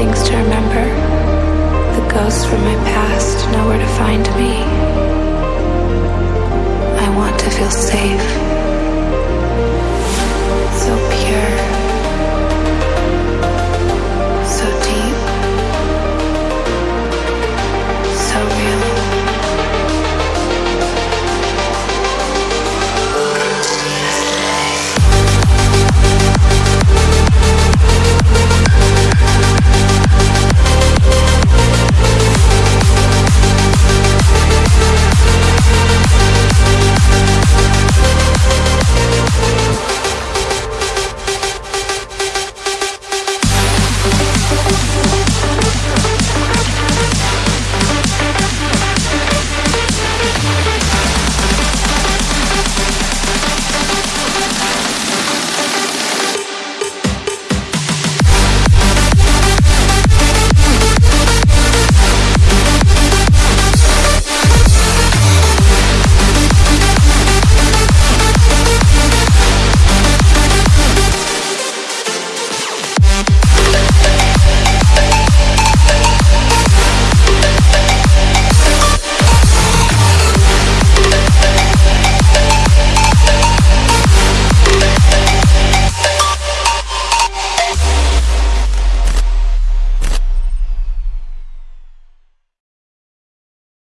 things to remember. The ghosts from my past know where to find me. I want to feel safe.